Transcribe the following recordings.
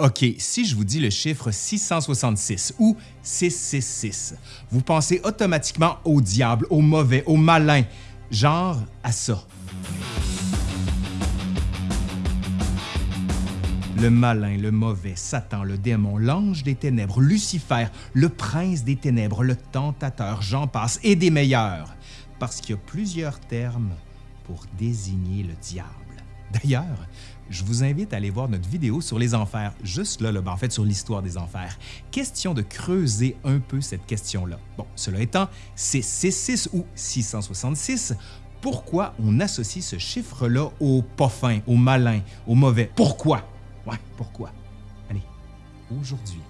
OK, si je vous dis le chiffre 666 ou 666, vous pensez automatiquement au diable, au mauvais, au malin, genre à ça. Le malin, le mauvais, Satan, le démon, l'ange des ténèbres, Lucifer, le prince des ténèbres, le tentateur, j'en passe, et des meilleurs, parce qu'il y a plusieurs termes pour désigner le diable. D'ailleurs, je vous invite à aller voir notre vidéo sur les enfers, juste là, là ben, en fait sur l'histoire des enfers. Question de creuser un peu cette question-là. Bon, cela étant, c'est 66 ou 666. Pourquoi on associe ce chiffre-là au pas fin, au malin, au mauvais? Pourquoi? Ouais, pourquoi? Allez, aujourd'hui,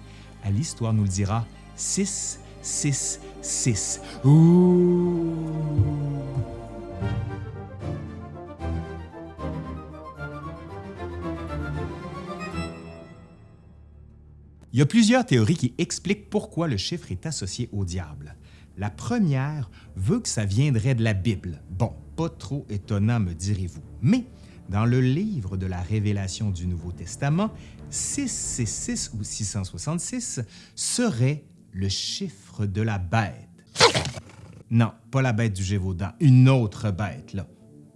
à l'Histoire nous le dira 6, 6, 6. Ouh! Il y a plusieurs théories qui expliquent pourquoi le chiffre est associé au diable. La première veut que ça viendrait de la Bible. Bon, pas trop étonnant, me direz-vous. Mais dans le livre de la Révélation du Nouveau Testament, 666 ou 666 serait le chiffre de la bête. Non, pas la bête du Gévaudan, une autre bête, là.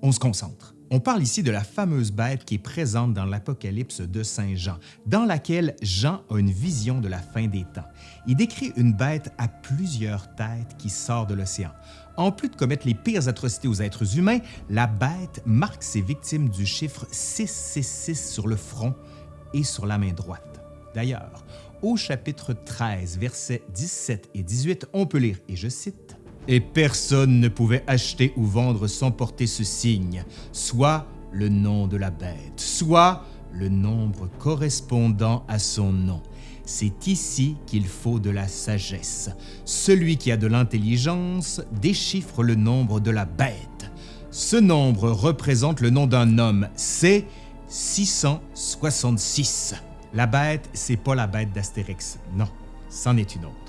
On se concentre. On parle ici de la fameuse bête qui est présente dans l'Apocalypse de Saint Jean, dans laquelle Jean a une vision de la fin des temps. Il décrit une bête à plusieurs têtes qui sort de l'océan. En plus de commettre les pires atrocités aux êtres humains, la bête marque ses victimes du chiffre 666 sur le front et sur la main droite. D'ailleurs, au chapitre 13, versets 17 et 18, on peut lire, et je cite, et personne ne pouvait acheter ou vendre sans porter ce signe, soit le nom de la bête, soit le nombre correspondant à son nom. C'est ici qu'il faut de la sagesse. Celui qui a de l'intelligence déchiffre le nombre de la bête. Ce nombre représente le nom d'un homme, c'est 666. La bête, c'est pas la bête d'Astérix, non, c'en est une autre.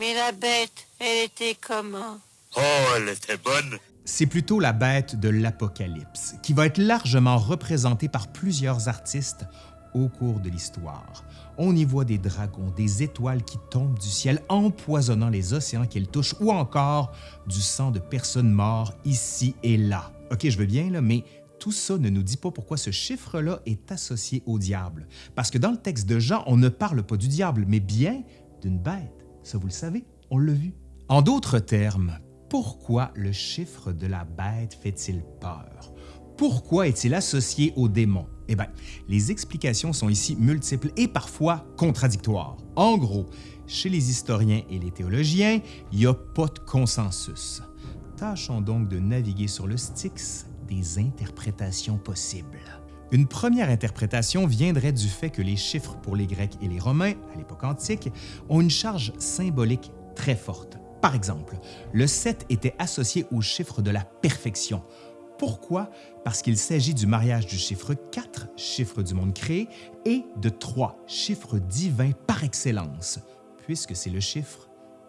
Mais la bête, elle était comment? Oh, elle était bonne. C'est plutôt la bête de l'Apocalypse, qui va être largement représentée par plusieurs artistes au cours de l'histoire. On y voit des dragons, des étoiles qui tombent du ciel, empoisonnant les océans qu'ils touchent, ou encore du sang de personnes mortes ici et là. OK, je veux bien, là, mais tout ça ne nous dit pas pourquoi ce chiffre-là est associé au diable. Parce que dans le texte de Jean, on ne parle pas du diable, mais bien d'une bête. Ça, vous le savez, on l'a vu. En d'autres termes, pourquoi le chiffre de la bête fait-il peur? Pourquoi est-il associé au démon? Eh bien, les explications sont ici multiples et parfois contradictoires. En gros, chez les historiens et les théologiens, il n'y a pas de consensus. Tâchons donc de naviguer sur le Styx des interprétations possibles. Une première interprétation viendrait du fait que les chiffres pour les Grecs et les Romains, à l'époque antique, ont une charge symbolique très forte. Par exemple, le 7 était associé au chiffre de la perfection. Pourquoi? Parce qu'il s'agit du mariage du chiffre 4, chiffre du monde créé, et de 3, chiffre divin par excellence, puisque c'est le chiffre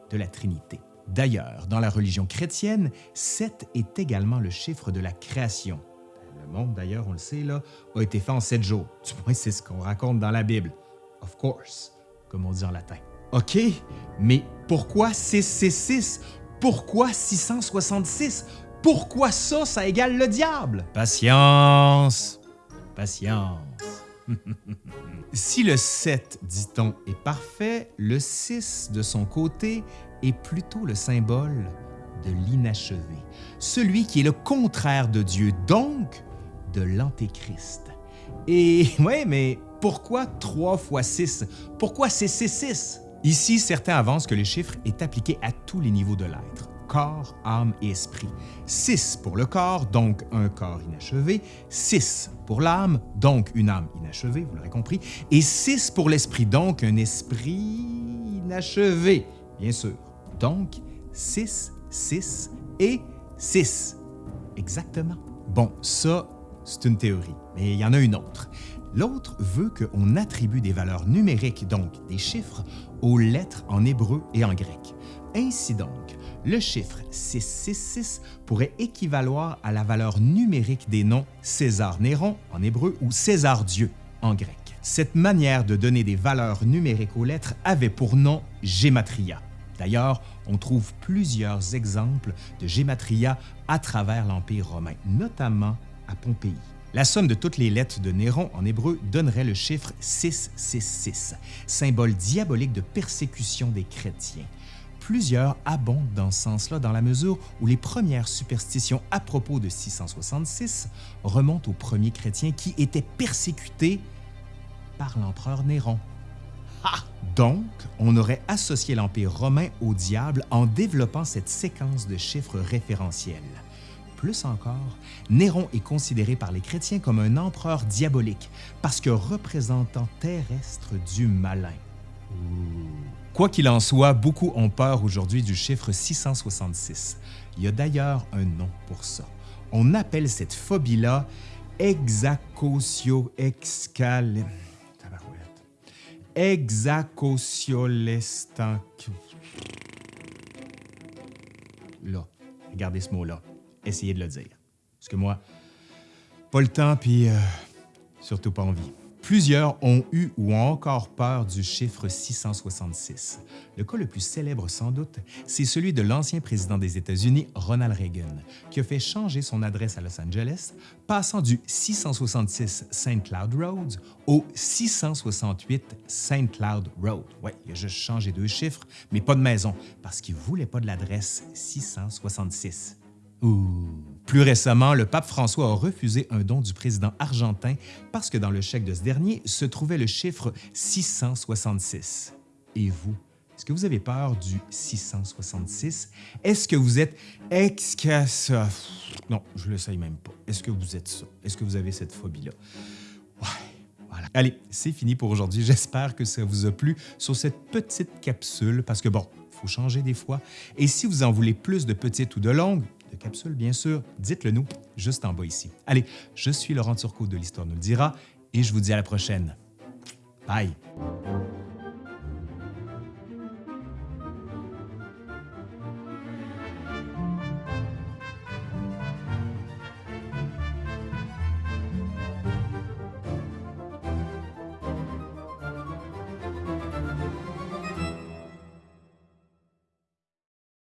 de la Trinité. D'ailleurs, dans la religion chrétienne, 7 est également le chiffre de la création, le monde, d'ailleurs, on le sait, là, a été fait en sept jours. Du moins, c'est ce qu'on raconte dans la Bible. Of course, comme on dit en latin. OK, mais pourquoi 666? Pourquoi 666? Pourquoi ça, ça égale le diable? Patience, patience. si le 7, dit-on, est parfait, le 6, de son côté, est plutôt le symbole de l'inachevé, celui qui est le contraire de Dieu, donc de l'Antéchrist. Et ouais, mais pourquoi 3 fois 6? Pourquoi c'est 6 Ici, certains avancent que le chiffre est appliqué à tous les niveaux de l'être, corps, âme et esprit. 6 pour le corps, donc un corps inachevé, 6 pour l'âme, donc une âme inachevée, vous l'aurez compris, et 6 pour l'esprit, donc un esprit inachevé, bien sûr. Donc, 6, 6 et 6. Exactement. Bon, ça, c'est une théorie, mais il y en a une autre. L'autre veut qu'on attribue des valeurs numériques, donc des chiffres, aux lettres en hébreu et en grec. Ainsi donc, le chiffre 666 pourrait équivaloir à la valeur numérique des noms César Néron en hébreu ou César Dieu en grec. Cette manière de donner des valeurs numériques aux lettres avait pour nom Gematria. D'ailleurs, on trouve plusieurs exemples de Gematria à travers l'Empire romain, notamment à Pompéi. La somme de toutes les lettres de Néron en hébreu donnerait le chiffre 666, symbole diabolique de persécution des chrétiens. Plusieurs abondent dans ce sens-là dans la mesure où les premières superstitions à propos de 666 remontent aux premiers chrétiens qui étaient persécutés par l'empereur Néron. Donc, on aurait associé l'Empire romain au diable en développant cette séquence de chiffres référentiels. Plus encore, Néron est considéré par les chrétiens comme un empereur diabolique parce que représentant terrestre du malin. Quoi qu'il en soit, beaucoup ont peur aujourd'hui du chiffre 666. Il y a d'ailleurs un nom pour ça. On appelle cette phobie-là hexacosio excal... Là, regardez ce mot-là. Essayez de le dire. Parce que moi, pas le temps, puis euh, surtout pas envie. Plusieurs ont eu ou ont encore peur du chiffre 666. Le cas le plus célèbre sans doute, c'est celui de l'ancien président des États-Unis, Ronald Reagan, qui a fait changer son adresse à Los Angeles, passant du 666 St. Cloud Road au 668 St. Cloud Road. Oui, il a juste changé deux chiffres, mais pas de maison, parce qu'il ne voulait pas de l'adresse 666. Plus récemment, le pape François a refusé un don du président argentin parce que dans le chèque de ce dernier se trouvait le chiffre 666. Et vous, est-ce que vous avez peur du 666? Est-ce que vous êtes ça? Non, je le sais même pas. Est-ce que vous êtes ça? Est-ce que vous avez cette phobie-là? Ouais, voilà. Allez, c'est fini pour aujourd'hui. J'espère que ça vous a plu sur cette petite capsule parce que bon, il faut changer des fois. Et si vous en voulez plus de petites ou de longues, de capsules, bien sûr, dites-le nous juste en bas ici. Allez, je suis Laurent Turcot de l'Histoire nous le dira et je vous dis à la prochaine. Bye!